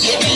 Give me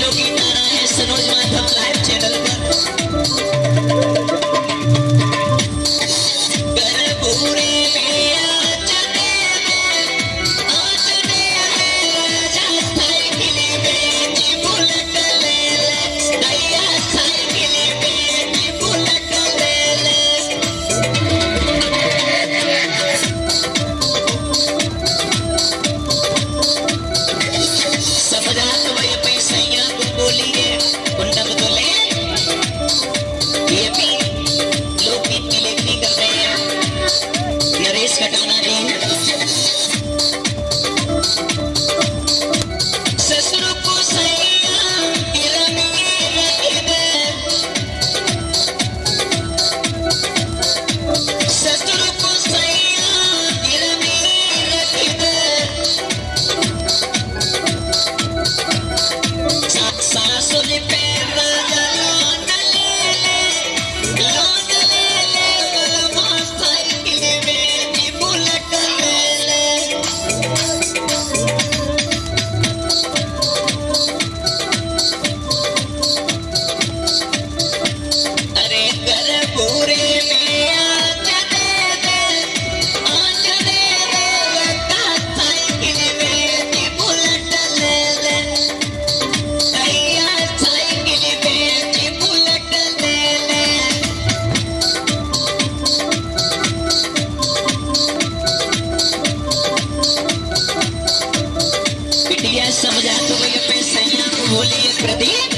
Ready?